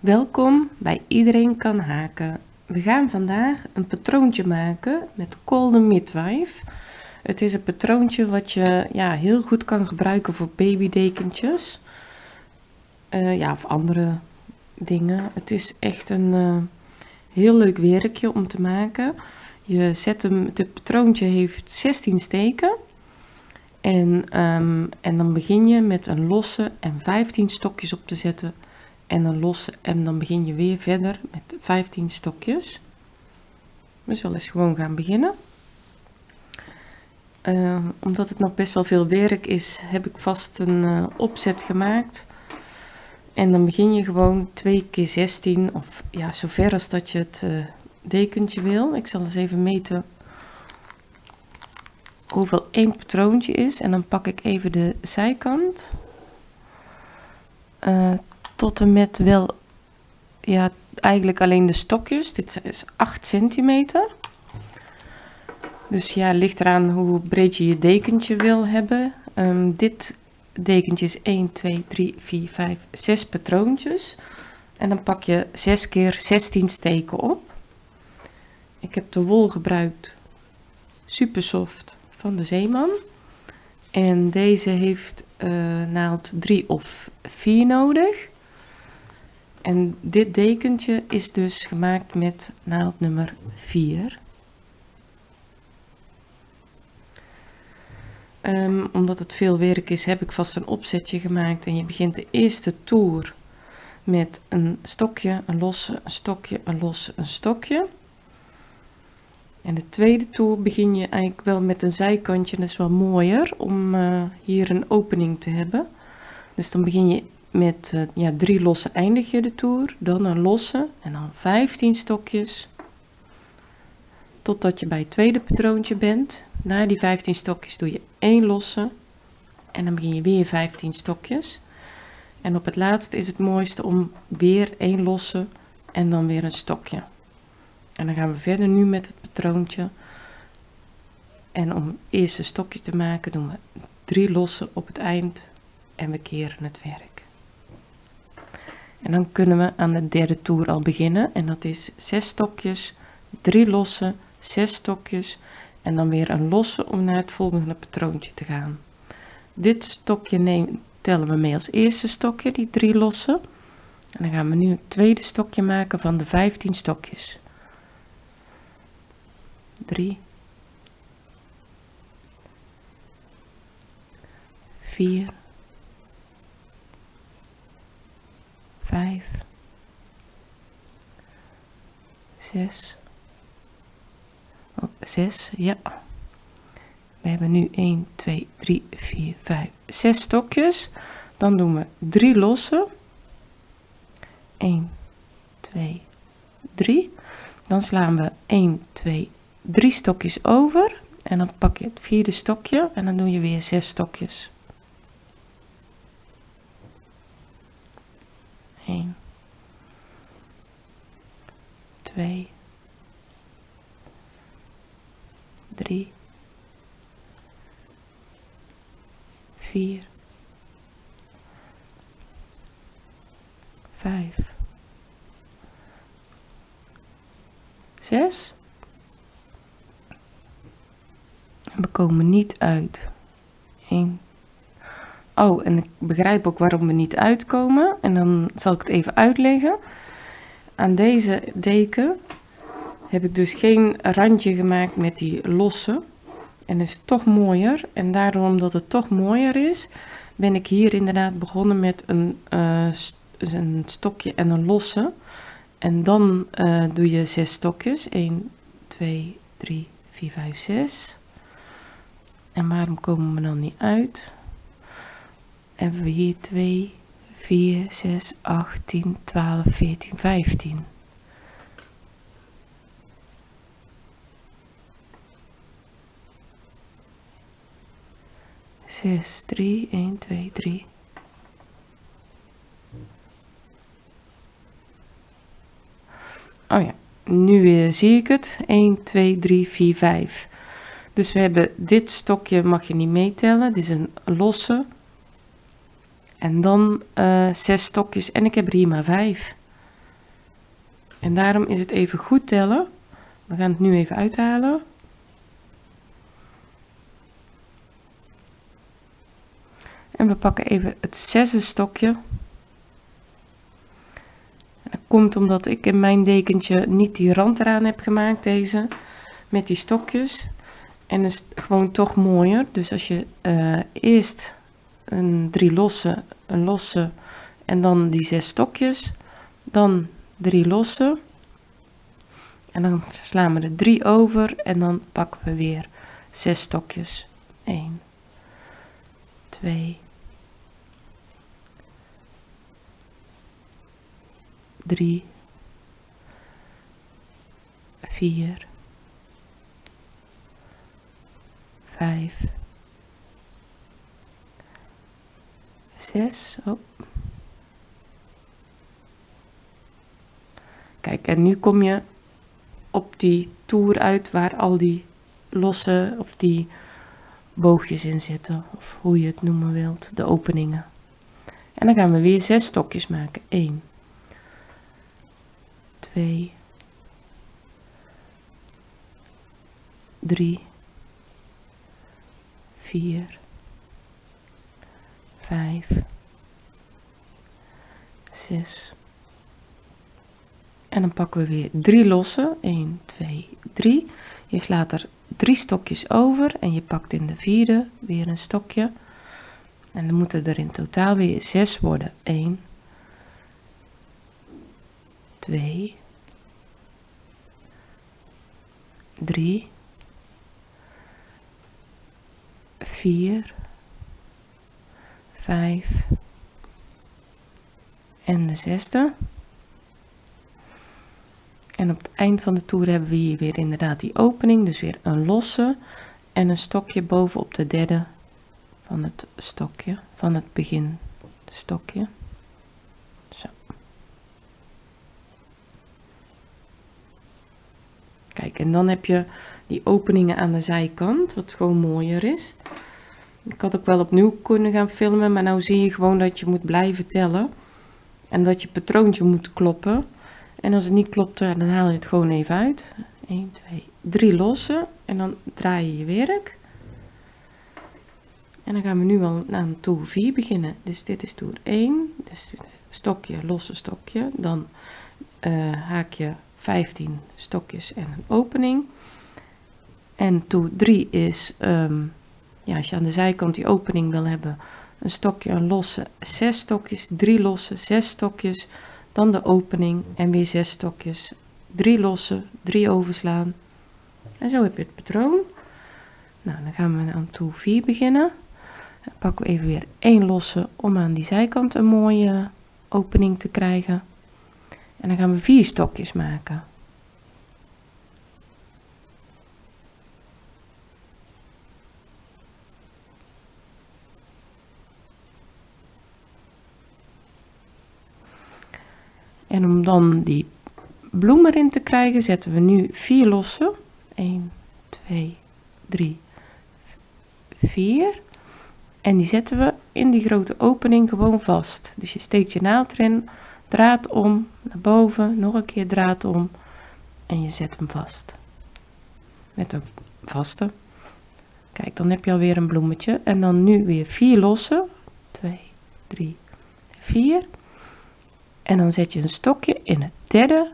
Welkom bij Iedereen kan haken. We gaan vandaag een patroontje maken met Golden Midwife. Het is een patroontje wat je ja, heel goed kan gebruiken voor babydekentjes. Uh, ja, of andere dingen. Het is echt een uh, heel leuk werkje om te maken. Je zet hem, het patroontje heeft 16 steken. En, um, en dan begin je met een losse en 15 stokjes op te zetten en een losse en dan begin je weer verder met 15 stokjes. We zullen eens gewoon gaan beginnen. Uh, omdat het nog best wel veel werk is, heb ik vast een uh, opzet gemaakt. En dan begin je gewoon 2 keer 16 of ja, zover als dat je het uh, dekentje wil. Ik zal eens even meten hoeveel één patroontje is. En dan pak ik even de zijkant. Tot met wel, ja, eigenlijk alleen de stokjes. Dit is 8 centimeter. Dus ja, ligt eraan hoe breed je je dekentje wil hebben. Um, dit dekentje is 1, 2, 3, 4, 5, 6 patroontjes. En dan pak je 6 keer 16 steken op. Ik heb de wol gebruikt, super soft, van de Zeeman. En deze heeft uh, naald 3 of 4 nodig. En dit dekentje is dus gemaakt met naald nummer 4. Um, ehm, omdat het veel werk is, heb ik vast een opzetje gemaakt. En je begint de eerste toer met een stokje, een losse, een stokje, een losse, een stokje. En de tweede toer begin je eigenlijk wel met een zijkantje. Dat is wel mooier om uh, hier een opening te hebben. Dus dan begin je met uh, ja, drie losse eindig je de toer, dan een losse en dan 15 stokjes totdat je bij het tweede patroontje bent. Na die 15 stokjes doe je één losse en dan begin je weer 15 stokjes. En op het laatste is het mooiste om weer één losse en dan weer een stokje. En dan gaan we verder nu met het patroontje. En om eerste stokje te maken doen we drie losse op het eind en we keren het werk. En dan kunnen we aan de derde toer al beginnen. En dat is 6 stokjes, 3 losse, 6 stokjes en dan weer een losse om naar het volgende patroontje te gaan. Dit stokje neem, tellen we mee als eerste stokje, die 3 losse. En dan gaan we nu het tweede stokje maken van de 15 stokjes. 3 4 vijf, zes, oh, zes, ja. We hebben nu 1, 2, 3, 4, 5, 6 stokjes. Dan doen we 3 losse. 1, 2, 3. Dan slaan we 1, 2, 3 stokjes over. En dan pak je het vierde stokje en dan doe je weer 6 stokjes. 1, 2, 3, 4, 5, 6. En we komen niet uit. 1, Oh, en ik begrijp ook waarom we niet uitkomen. En dan zal ik het even uitleggen. Aan deze deken heb ik dus geen randje gemaakt met die losse. En is toch mooier. En daarom omdat het toch mooier is, ben ik hier inderdaad begonnen met een, uh, een stokje en een losse. En dan uh, doe je zes stokjes. 1, 2, 3, 4, 5, 6. En waarom komen we dan niet uit? Hebben we hier 2, 4, 6, 8, 10, 12, 14, 15. Zes, drie, één, twee, drie. Oh ja, nu weer zie ik het. 1, 2, 3, 4, 5. Dus we hebben dit stokje mag je niet meetellen. Dit is een losse. En dan uh, zes stokjes en ik heb er hier maar vijf. En daarom is het even goed tellen. We gaan het nu even uithalen. En we pakken even het zesde stokje. En dat komt omdat ik in mijn dekentje niet die rand eraan heb gemaakt, deze, met die stokjes. En is gewoon toch mooier. Dus als je uh, eerst een drie losse, een losse en dan die zes stokjes, dan drie losse. En dan slaan we er drie over en dan pakken we weer zes stokjes. 1, 2, 3, 4, 5, 6. Oh. Kijk, en nu kom je op die toer uit waar al die losse of die boogjes in zitten, of hoe je het noemen wilt, de openingen. En dan gaan we weer zes stokjes maken. 1, 2, 3, 4, 5, 6. En dan pakken we weer drie losse. 1, 2, 3. Je slaat er drie stokjes over en je pakt in de vierde weer een stokje. En dan moeten er in totaal weer 6 worden. 1, 2, 3, 4, 5 en de zesde. En op het eind van de toer hebben we hier weer inderdaad die opening, dus weer een losse en een stokje bovenop de derde van het stokje, van het begin stokje. Zo. Kijk, en dan heb je die openingen aan de zijkant, wat gewoon mooier is. Ik had ook wel opnieuw kunnen gaan filmen, maar nou zie je gewoon dat je moet blijven tellen. En dat je patroontje moet kloppen. En als het niet klopt, dan haal je het gewoon even uit. 1, 2, 3 lossen. En dan draai je je werk. En dan gaan we nu al aan toer 4 beginnen. Dus dit is toer 1. Dus stokje, losse stokje. Dan uh, haak je 15 stokjes en een opening. En toer 3 is, um, ja, als je aan de zijkant die opening wil hebben, een stokje, een losse, 6 stokjes, 3 losse, 6 stokjes dan de opening en weer zes stokjes, drie losse, drie overslaan. En zo heb je het patroon. Nou, dan gaan we aan toer 4 beginnen. Dan pakken we even weer één losse om aan die zijkant een mooie opening te krijgen. En dan gaan we vier stokjes maken. En om dan die bloem erin te krijgen, zetten we nu vier losse. 1, 2, 3, 4. En die zetten we in die grote opening gewoon vast. Dus je steekt je naald erin, draad om, naar boven, nog een keer draad om. En je zet hem vast. Met een vaste. Kijk, dan heb je alweer een bloemetje. En dan nu weer vier losse. 2, 3, 4. En dan zet je een stokje in het derde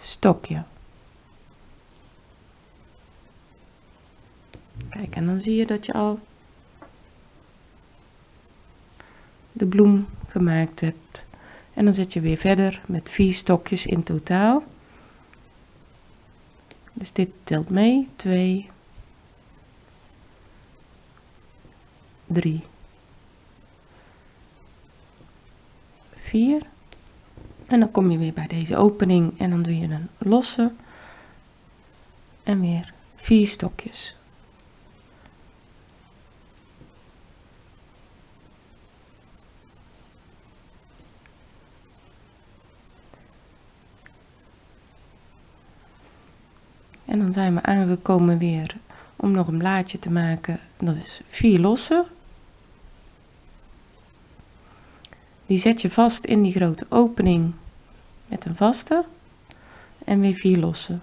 stokje. Kijk, en dan zie je dat je al de bloem gemaakt hebt. En dan zet je weer verder met vier stokjes in totaal. Dus dit telt mee. 2, 3, 4. En dan kom je weer bij deze opening en dan doe je een losse en weer vier stokjes. En dan zijn we aangekomen weer om nog een blaadje te maken. Dat is vier losse Die zet je vast in die grote opening met een vaste. en weer 4 lossen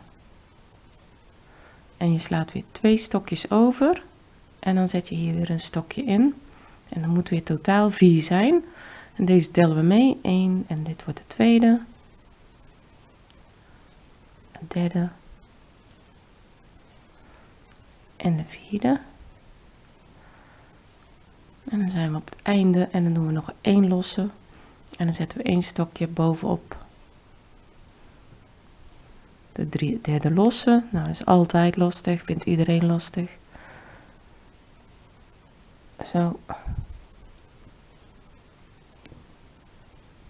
en je slaat weer twee stokjes over en dan zet je hier weer een stokje in. En dan moet weer totaal 4 zijn. En deze tellen we mee. 1 en dit wordt de tweede. De derde. En de vierde en dan zijn we op het einde en dan doen we nog één losse en dan zetten we één stokje bovenop de drie, derde losse. Nou, is altijd lastig, vindt iedereen lastig. Zo.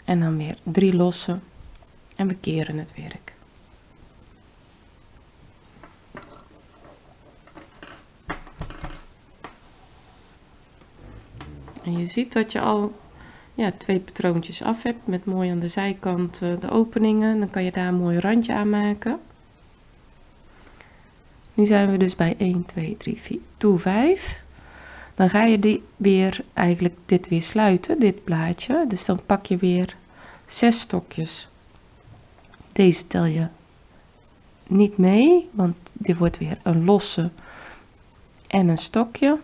En dan weer drie losse en we keren het werk. En je ziet dat je al ja, twee patroontjes af hebt met mooi aan de zijkant uh, de openingen. Dan kan je daar een mooi randje aan maken. Nu zijn we dus bij 1, 2, 3, 4, toe 5. Dan ga je die weer, eigenlijk dit weer sluiten, dit plaatje. Dus dan pak je weer 6 stokjes. Deze tel je niet mee, want dit wordt weer een losse en een stokje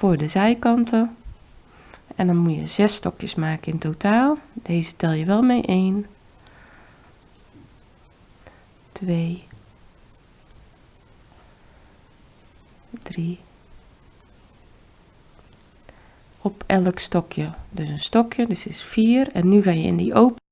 voor de zijkanten. En dan moet je 6 stokjes maken in totaal. Deze tel je wel mee 1, 2, 3. Op elk stokje, dus een stokje, dus is 4. En nu ga je in die opening.